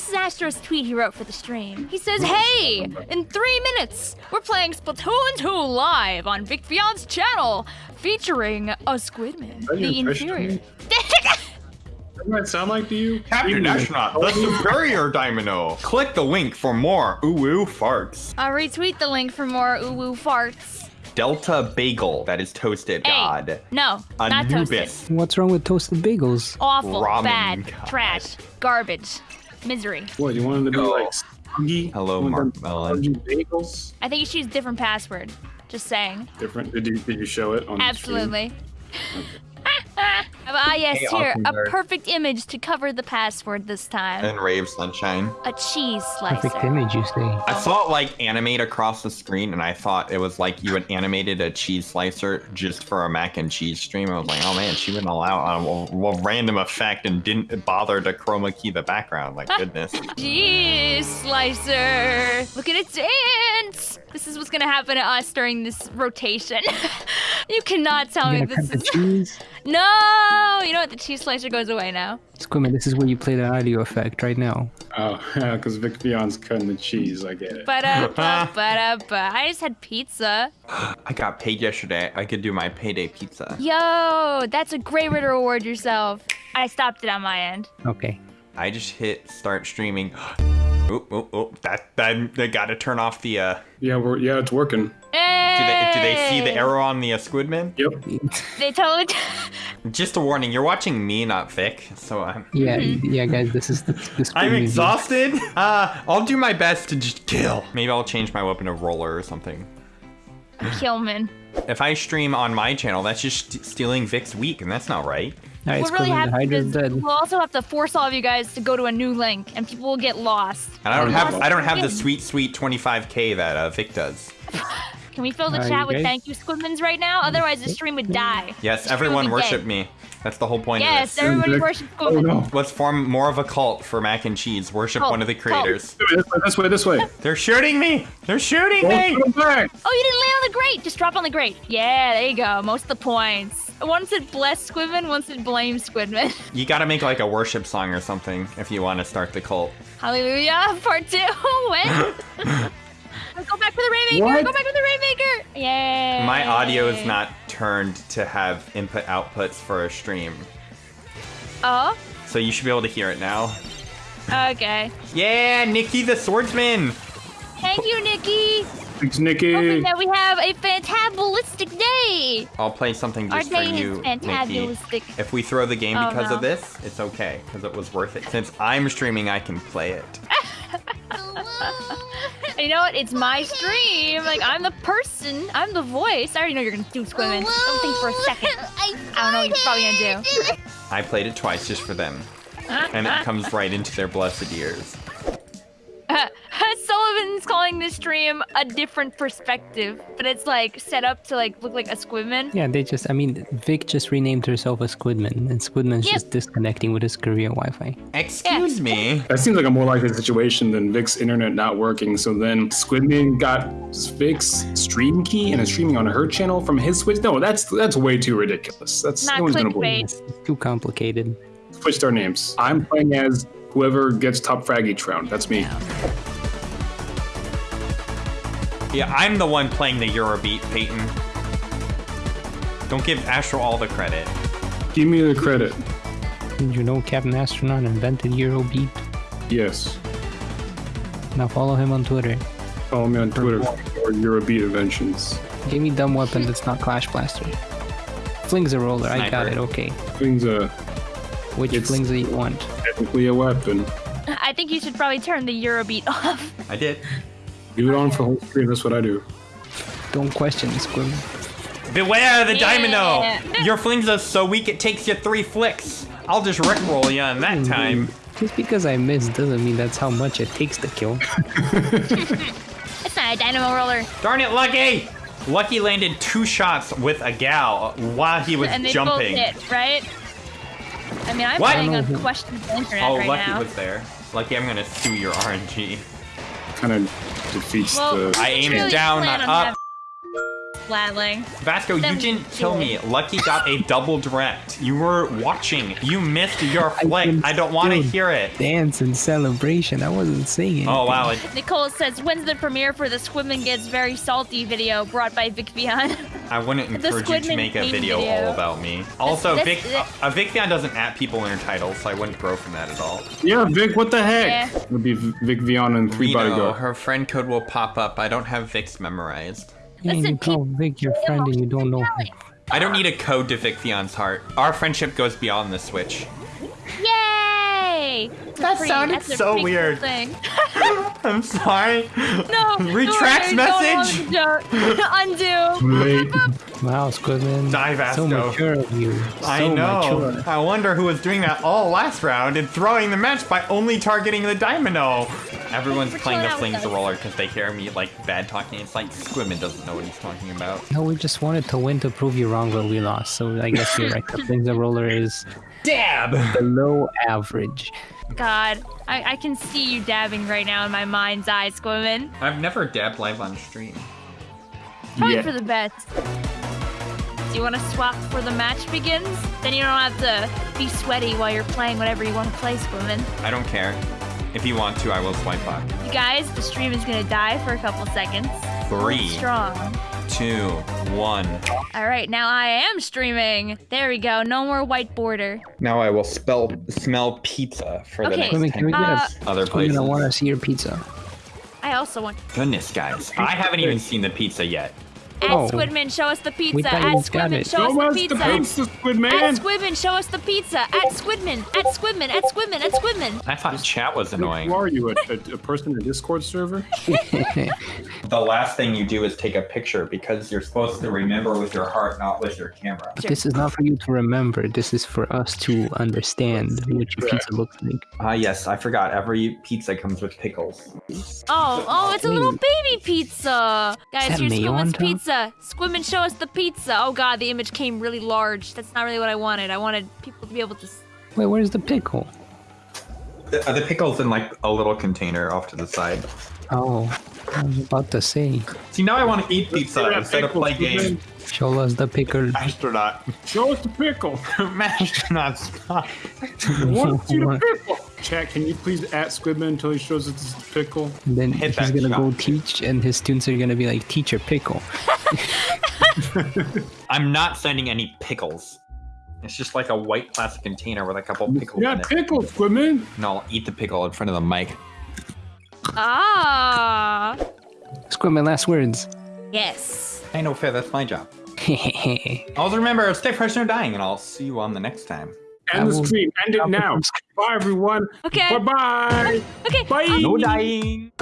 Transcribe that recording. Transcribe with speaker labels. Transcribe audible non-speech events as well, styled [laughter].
Speaker 1: This is Astro's tweet he wrote for the stream. He says, Hey, in three minutes, we're playing Splatoon 2 live on Vic Beyond's channel, featuring a Squidman, the
Speaker 2: impressed
Speaker 1: inferior.
Speaker 2: What does that sound like to you?
Speaker 3: Captain Astronaut, the superior Dynamo. Click the link for more ooh farts.
Speaker 1: I'll retweet the link for more ooh farts.
Speaker 3: Delta Bagel, that is toasted
Speaker 1: Hey,
Speaker 3: god.
Speaker 1: no, not toasted.
Speaker 4: What's wrong with toasted bagels?
Speaker 1: Awful,
Speaker 3: Ramen
Speaker 1: bad,
Speaker 3: god.
Speaker 1: trash, garbage, misery.
Speaker 2: What, you want them to be like spongy?
Speaker 3: Hello, Mark Mellon.
Speaker 2: Bagels?
Speaker 1: I think you should use different password. Just saying.
Speaker 2: Different. Did you, did you show it on the stream?
Speaker 1: Absolutely. [laughs] ah, yes,
Speaker 3: Hey,
Speaker 1: here. A
Speaker 3: nerd.
Speaker 1: perfect image to cover the password this time.
Speaker 3: And Rave Sunshine.
Speaker 1: A cheese slicer.
Speaker 4: Perfect image, you say.
Speaker 3: I saw it like animate across the screen, and I thought it was like you had animated a cheese slicer just for a mac and cheese stream. I was like, oh man, she went all out on a, a random effect and didn't bother to chroma key the background. Like goodness. [laughs]
Speaker 1: Cheese slicer. Look at it dance. This is what's gonna happen to us during this rotation. [laughs] you cannot tell
Speaker 4: You're
Speaker 1: me this is.
Speaker 4: cheese? [laughs]
Speaker 1: No, you know what? The cheese slicer goes away now.
Speaker 4: Squidman, this is where you play the audio effect right now.
Speaker 2: Oh, [laughs] because Vic Beyond's cutting the cheese. I get it.
Speaker 1: But uh, but uh, I just had pizza. [gasps]
Speaker 3: I got paid yesterday. I could do my payday pizza.
Speaker 1: Yo, that's a great way to reward yourself. I stopped it on my end.
Speaker 4: Okay.
Speaker 3: I just hit start streaming. Oh, oh, oh, that, that, they gotta turn off the, uh,
Speaker 2: yeah, we're yeah, it's working.
Speaker 3: Do they, do they see the arrow on the uh, Squidman?
Speaker 2: Yep.
Speaker 1: They totally. [laughs]
Speaker 3: Just a warning, you're watching me, not Vic, so I'm,
Speaker 4: Yeah,
Speaker 1: Mm-hmm.
Speaker 4: yeah, guys, this is the, the
Speaker 3: I'm
Speaker 4: Squidman
Speaker 3: exhausted. [laughs] Uh, I'll do my best to just kill. Maybe I'll change my weapon to roller or something.
Speaker 1: Killman.
Speaker 3: If I stream on my channel, that's just st- stealing Vic's week, and that's not right.
Speaker 4: All right,
Speaker 1: What really
Speaker 4: Squidman, the
Speaker 1: happens
Speaker 4: Hydra's
Speaker 1: is
Speaker 4: dead.
Speaker 1: we'll also have to force all of you guys to go to a new link, and people will get lost.
Speaker 3: And I don't have I don't have the sweet sweet 25k that uh, Vic does.
Speaker 1: Can we fill the
Speaker 4: Are
Speaker 1: chat with
Speaker 4: guys-
Speaker 1: thank you squidmans right now? Otherwise, the stream would die.
Speaker 3: Yes, everyone worship me. That's the whole point
Speaker 1: Yes,
Speaker 3: of this.
Speaker 1: everybody
Speaker 2: Vic-
Speaker 1: worship
Speaker 2: Oh no.
Speaker 3: Let's form more of a cult for mac and cheese. Worship
Speaker 1: Cult,
Speaker 3: one of the
Speaker 1: cult.
Speaker 3: creators.
Speaker 2: This way, this way, this way. [laughs]
Speaker 3: They're shooting me! They're shooting
Speaker 2: Don't
Speaker 3: me!
Speaker 2: back.
Speaker 1: Oh, you didn't land on the grate. Just drop on the grate. Yeah, there you go. Most of the points. One said bless Squidman, one said blame Squidman. [laughs]
Speaker 3: You gotta make like a worship song or something if you want to start the cult.
Speaker 1: Hallelujah. Part two. [laughs] when? Go back for the Rainmaker.
Speaker 2: What?
Speaker 1: Go back for the Rainmaker. Yay.
Speaker 3: My audio is not turned to have input outputs for a stream.
Speaker 1: Oh,
Speaker 3: So you should be able to hear it now.
Speaker 1: okay.
Speaker 3: Yeah, Nikki the swordsman!
Speaker 1: Thank you, Nikki.
Speaker 2: Thanks, Nikki.
Speaker 1: Hoping that we have a fantabulistic day.
Speaker 3: I'll play something
Speaker 1: Our
Speaker 3: just for you,
Speaker 1: is
Speaker 3: Nikki. If we throw the game
Speaker 1: Oh,
Speaker 3: because
Speaker 1: no.
Speaker 3: of this, it's okay, because it was worth it. Since I'm streaming, I can play it. [laughs]
Speaker 1: You know what? It's my stream. Like I'm the person. I'm the voice. I already know you're gonna do Squidman. Don't think for a second. [laughs] I don't know what you're probably gonna do.
Speaker 3: I played it twice just for them. And it comes right into their blessed ears.
Speaker 1: Sullivan's calling this stream a different perspective, but it's like set up to like look like a Squidman.
Speaker 4: Yeah, they just, I mean, Vic just renamed herself a Squidman, and Squidman's
Speaker 1: Yep.
Speaker 4: just disconnecting with his Korea Wi Fi.
Speaker 3: Excuse me.
Speaker 2: That seems like a more likely situation than Vic's internet not working. So then Squidman got Vic's stream key and is streaming on her channel from his Switch. No, that's that's way too ridiculous. That's
Speaker 1: Not
Speaker 2: no one's gonna believe.
Speaker 1: clickbait.
Speaker 4: It's too complicated.
Speaker 2: Switch our names. I'm playing as whoever gets top frag each round. That's me.
Speaker 3: Yeah, I'm the one playing the Eurobeat, Peyton. Don't give Astro all the credit.
Speaker 2: Give me the credit.
Speaker 4: Did you know Captain Astronaut invented Eurobeat?
Speaker 2: Yes.
Speaker 4: Now follow him on Twitter.
Speaker 2: Follow me on Twitter for Eurobeat inventions.
Speaker 4: Give me dumb weapon that's not Clash Blaster. Flingza roller, I got it, okay.
Speaker 2: Things uh
Speaker 4: Which
Speaker 2: It's-
Speaker 4: flings do you want?
Speaker 2: technically a weapon.
Speaker 1: I think you should probably turn the Eurobeat [laughs] off.
Speaker 3: I did.
Speaker 2: Leave it on for whole screen. That's what I do.
Speaker 4: Don't question me, Squidman.
Speaker 3: Beware the
Speaker 1: Yeah.
Speaker 3: Dynamo! Your flings are so weak it takes you three flicks. I'll just rickroll you on that time.
Speaker 4: Just because I missed doesn't mean that's how much it takes to kill. [laughs] [laughs]
Speaker 1: It's not a dynamo roller.
Speaker 3: Darn it, Lucky! Lucky landed two shots with a gal while he was
Speaker 1: and they
Speaker 3: jumping.
Speaker 1: both hit, right? I mean, I'm
Speaker 3: What?
Speaker 1: playing on questionable internet
Speaker 3: Oh,
Speaker 1: right
Speaker 3: Lucky
Speaker 1: now.
Speaker 3: was there. Lucky, I'm gonna sue your RNG.
Speaker 2: Kind of defeats
Speaker 1: Well,
Speaker 2: the.
Speaker 3: I aimed
Speaker 1: really
Speaker 3: down, not up.
Speaker 1: Flatling.
Speaker 3: Vasco, you didn't kill me. Lucky got a double direct. You were watching. You missed your flick.
Speaker 4: can
Speaker 3: I don't want to hear it.
Speaker 4: Dance and celebration. I wasn't singing.
Speaker 3: Oh wow, it,
Speaker 1: Nicole says, when's the premiere for the Squidman Gets Very Salty video brought by Vic Vian?
Speaker 3: I wouldn't encourage you to make a video,
Speaker 1: video.
Speaker 3: all about me. Also,
Speaker 1: this-
Speaker 3: Vic,
Speaker 1: this-
Speaker 3: uh, uh, Vic Vian doesn't at people in her titles, so I wouldn't grow from that at all.
Speaker 2: Yeah, Vic, what the heck?
Speaker 1: Yeah.
Speaker 2: It would be Vic Vion and three
Speaker 3: Reno,
Speaker 2: bodyguard.
Speaker 3: her friend code will pop up. I don't have Vic's memorized.
Speaker 4: Yeah,
Speaker 1: Listen,
Speaker 4: you call Vic your friend and you don't know him.
Speaker 3: I don't need a code to Vic Vian's heart. Our friendship goes beyond the Switch.
Speaker 1: Yay!
Speaker 3: That
Speaker 1: Pretty-
Speaker 3: sounded
Speaker 1: that's
Speaker 3: so
Speaker 1: pretty cool
Speaker 3: weird. [laughs] I'm sorry.
Speaker 1: No. [laughs]
Speaker 3: Retract
Speaker 1: no,
Speaker 3: message.
Speaker 1: Don't [laughs] Undo.
Speaker 2: Late.
Speaker 4: Wow, Squidman.
Speaker 3: Die,
Speaker 4: So
Speaker 3: Vasco.
Speaker 4: mature of you.
Speaker 3: I know.
Speaker 4: Mature.
Speaker 3: I wonder who was doing that all last round and throwing the match by only targeting the Dynamo. Everyone's
Speaker 1: for
Speaker 3: playing the
Speaker 1: chilling
Speaker 3: flings
Speaker 1: us.
Speaker 3: roller because they hear me like bad talking. It's like Squidman doesn't know what he's talking about.
Speaker 4: No, we just wanted to win to prove you wrong, but we lost. So I guess you're right. The Flingza Roller is
Speaker 3: Dab.
Speaker 4: below average.
Speaker 1: God, I, I can see you dabbing right now in my mind's eye, Squidman.
Speaker 3: I've never dabbed live on stream.
Speaker 1: Probably
Speaker 2: Yeah.
Speaker 1: for the best. Do you want to swap before the match begins? Then you don't have to be sweaty while you're playing whatever you want to play, Squidman.
Speaker 3: I don't care. If you want to, I will swipe up.
Speaker 1: You guys, the stream is gonna die for a couple seconds.
Speaker 3: Three,
Speaker 1: Strong.
Speaker 3: Two, one.
Speaker 1: All right, now I am streaming. There we go. No more white border.
Speaker 3: Now I will spell smell pizza for the
Speaker 1: Okay.
Speaker 3: next
Speaker 4: Squidman, can we get
Speaker 1: Uh,
Speaker 3: minutes. Other
Speaker 4: a
Speaker 3: places.
Speaker 4: Squidman, I want to see your pizza.
Speaker 1: I also want.
Speaker 3: Goodness, guys. I haven't even seen the pizza yet.
Speaker 1: Add
Speaker 4: Oh.
Speaker 1: Squidman, show us the pizza.
Speaker 4: thought you
Speaker 1: Add
Speaker 4: just got
Speaker 1: Squidman, show
Speaker 2: Show
Speaker 1: us the
Speaker 2: us the
Speaker 1: pizza.
Speaker 2: pizza, Squid
Speaker 1: Add Squidman, show us the pizza. Add Squidman, at Squidman, at Squidman, add Squidman.
Speaker 3: I thought chat was annoying.
Speaker 2: Who are you, a, a, a person in a Discord server? [laughs]
Speaker 3: The last thing you do is take a picture because you're supposed to remember with your heart, not with your camera.
Speaker 4: But this is not for you to remember. This is for us to understand what your pizza looks like.
Speaker 3: Ah, yes, I forgot. Every pizza comes with pickles.
Speaker 1: Oh, oh, it's a little baby pizza. Guys,
Speaker 4: that
Speaker 1: here's
Speaker 4: mayo on
Speaker 1: Squidman's
Speaker 4: top?
Speaker 1: Pizza. and show us the pizza. Oh god, the image came really large. That's not really what I wanted. I wanted people to be able to.
Speaker 4: Wait, where's the pickle?
Speaker 3: The, uh, the pickle's in like a little container off to the side.
Speaker 4: Oh, I was about to say.
Speaker 3: See, now I want to eat pizza instead of
Speaker 2: pickle,
Speaker 3: play game.
Speaker 4: Show us the pickle.
Speaker 3: Astronaut.
Speaker 2: Show us the pickle. [laughs]
Speaker 3: Astronaut, stop. [laughs]
Speaker 2: I want to see the pickle. Chat, can you please at Squidman until he shows us the pickle?
Speaker 4: And then
Speaker 3: Hit
Speaker 4: he's gonna go teach, and his students are gonna be like, "Teacher, pickle." [laughs]
Speaker 3: I'm not sending any pickles. It's just like a white plastic container with a couple pickles
Speaker 2: Yeah, pickles, Squidman.
Speaker 3: No, I'll eat the pickle in front of the mic.
Speaker 1: Ah.
Speaker 4: Squidman, last words.
Speaker 1: Yes.
Speaker 3: I know, fair. That's my job. [laughs] Always remember, stay fresh or dying, and I'll see you on the next time.
Speaker 2: End the stream. End it now. Bye, everyone.
Speaker 1: Okay.
Speaker 2: Bye-bye.
Speaker 1: Okay.
Speaker 2: Bye.
Speaker 3: No dying.